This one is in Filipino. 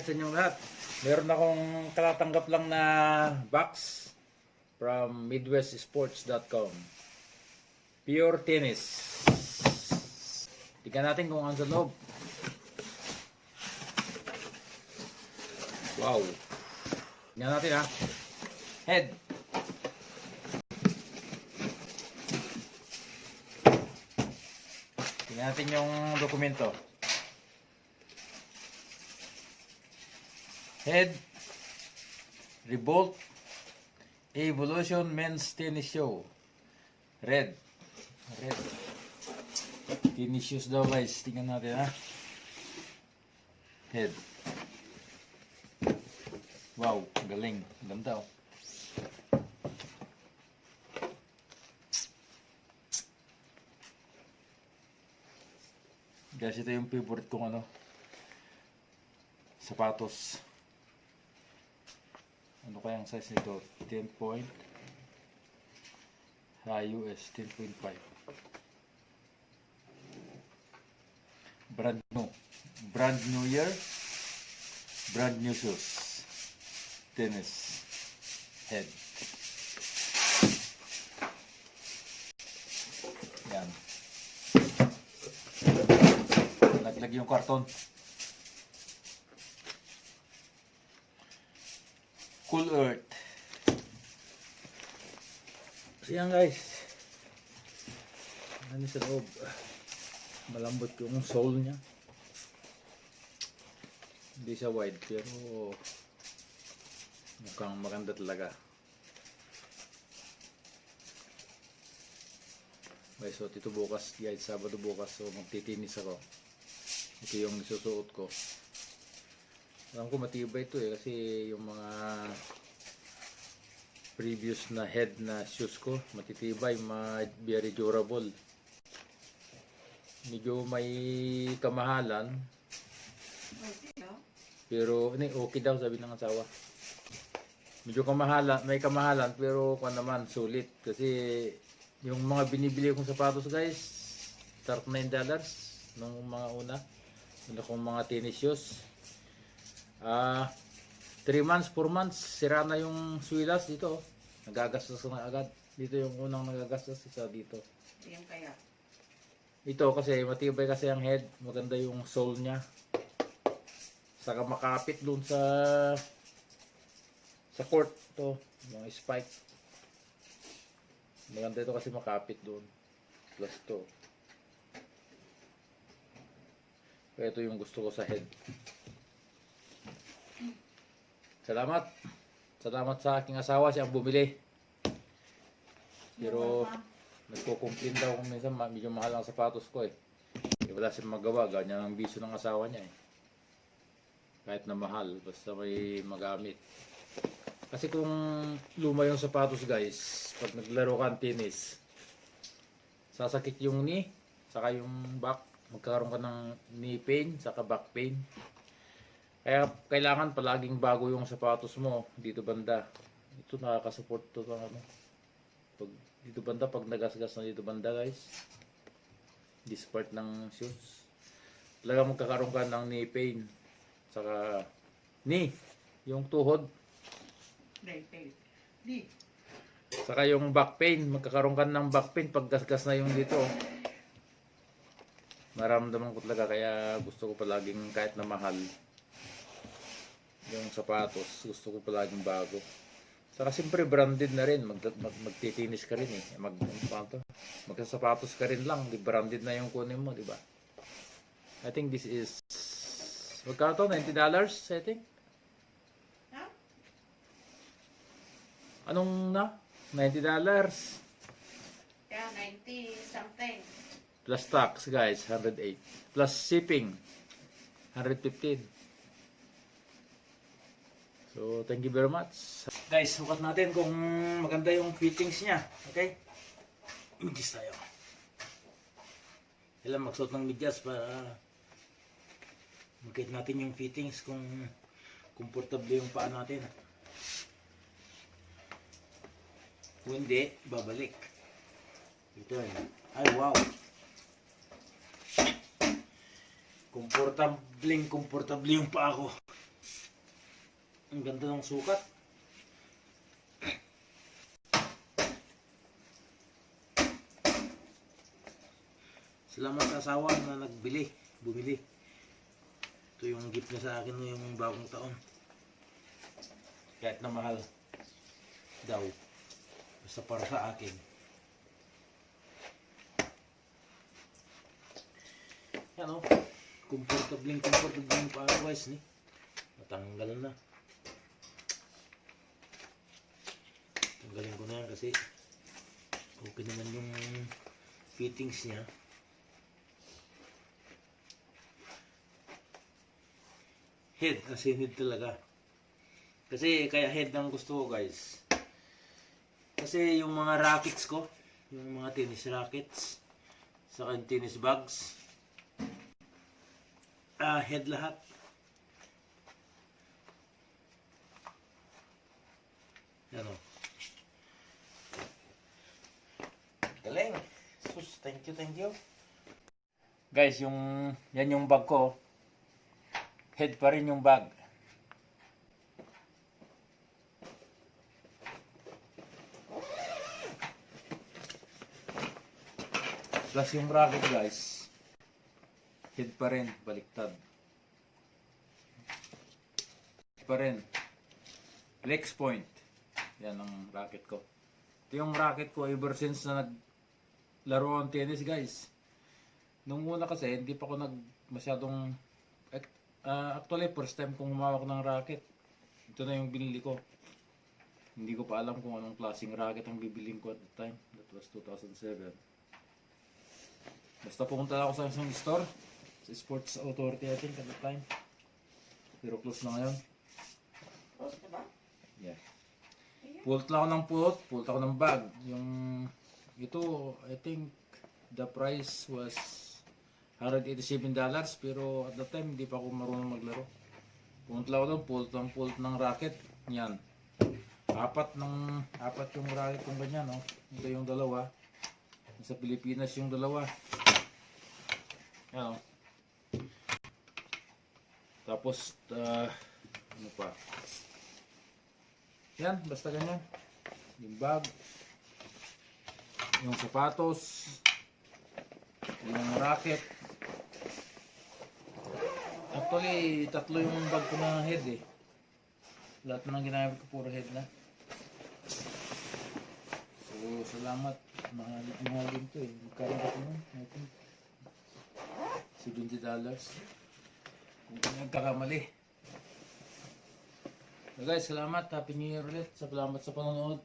night sa inyong lahat. Meron akong katatanggap lang na box from midwestsports.com. Pure tennis. Tingnan natin kung ano sa loob. Wow. Tingnan natin ha. Head. Tingnan natin yung dokumento. Head Revolt Evolution Men's Tennis Show. Red. Red. Tennis shoes daw guys. Tingnan natin ha? Head. Wow, galing. Ganda oh. Guys, ito yung favorite kong ano sapatos ano kayang size nito? 10 point? US 10.5 brand new. Brand new year. Brand new shoes. Tennis head. Yan. Laglag yung karton Cool Earth. So yan guys. Ano sa loob. Malambot yung sole niya. Hindi siya wide pero mukhang maganda talaga. Guys, so ito bukas, guys, Sabado bukas, so magtitinis ako. Ito yung nisusuot ko. Alam ko matibay ito eh kasi yung mga previous na head na shoes ko matitibay, ma very durable. Medyo may kamahalan pero ni okay daw sabi ng asawa. Medyo kamahalan, may kamahalan pero kung naman sulit kasi yung mga binibili kong sapatos guys, $39 nung mga una. Una kong mga tennis shoes. Ah, 3 months, 4 months, sira na yung swilas dito. oh. Nagagastos na agad. Dito yung unang nagagastos, isa dito. Yung kaya. Ito kasi matibay kasi ang head, maganda yung sole niya. Saka makapit doon sa sa court to, mga spike. Maganda ito kasi makapit doon. Plus to. Kaya ito yung gusto ko sa head. Salamat. Salamat sa aking asawa siyang bumili. Pero nagko-complain daw kung minsan medyo mahal ang sapatos ko eh. Eh wala siyang magawa, ganyan ang bisyo ng asawa niya eh. Kahit na mahal, basta may magamit. Kasi kung luma yung sapatos guys, pag naglaro ka ng tennis, sasakit yung knee, saka yung back, magkakaroon ka ng knee pain, saka back pain. Kaya kailangan palaging bago yung sapatos mo dito banda. Ito nakakasupport to ng ano. Pag dito banda, pag nagasgas na dito banda guys, this part ng shoes, talaga magkakaroon ka ng knee pain. Saka knee, yung tuhod, Day, day. Di. Saka yung back pain, magkakaroon ka ng back pain pag gasgas na yung dito. Maramdaman ko talaga kaya gusto ko palaging kahit na mahal yung sapatos, gusto ko palaging bago. Saka siyempre branded na rin, mag, mag, magtitinis ka rin eh. Mag, ano to? Magsasapatos ka rin lang, di branded na yung kunin mo, di ba? I think this is Magkano to? $90 I think? Ha? Anong na? $90 Kaya 90 something. plus tax guys 108 plus shipping 115 so thank you very much. Guys sukat natin kung maganda yung fittings niya okay? Medyas tayo. Kailan magsuot ng medyas para makita natin yung fittings kung komportable yung paa natin. Kung hindi babalik. Ito ay wow. Komportabling komportable yung paa ko Ang ganda ng sukat. Salamat sa asawa na nagbili, bumili. Ito yung gift niya sa akin ngayong bagong taon. Kahit na mahal daw. Basta para sa akin. Yan o. Comfortable comfortable yung guys ni. Natanggal na. Tanggalin ko na yan kasi okay naman yung fittings niya. Head, kasi head talaga. Kasi kaya head ang gusto ko guys. Kasi yung mga rackets ko, yung mga tennis rackets, sa yung tennis bags, ah head lahat. Yan o. Galing. Sus, thank you, thank you. Guys, yung yan yung bag ko. Head pa rin yung bag. Plus yung bracket guys. Head pa rin, baliktad. Head pa rin. Flex point. Yan ang racket ko. Ito yung racket ko ever since na naglaro ang tennis guys. Nung una kasi hindi pa ako nag masyadong ah, actually first time kong humawak ng racket. Ito na yung binili ko. Hindi ko pa alam kung anong klaseng racket ang bibiling ko at the time. That was 2007. Basta pumunta ako sa isang store. Sa Sports Authority I think at the time. Pero close na ngayon. Tapos, diba? Yeah. Pult lang ako ng pult, pult ako ng bag. Yung ito, I think the price was $187 pero at the time hindi pa ako marunong maglaro. Pumunta ako doon, pult ng pult ng racket. Yan. Apat ng apat yung racket kung ganyan, no? Ito yung dalawa. Sa Pilipinas yung dalawa. Yan, oh. Tapos, ah, ano pa? Yan, basta ganyan. Yung bag, yung sapatos, yung racket. Actually, tatlo yung bag ko na head eh. Lahat na ng ginamit ko puro head na. So, salamat. Mahal, mahal din to eh. Magkano ba ito nun? I think $70 dollars. Kung nagkakamali. So guys, salamat. Happy New Year ulit. Salamat sa panonood.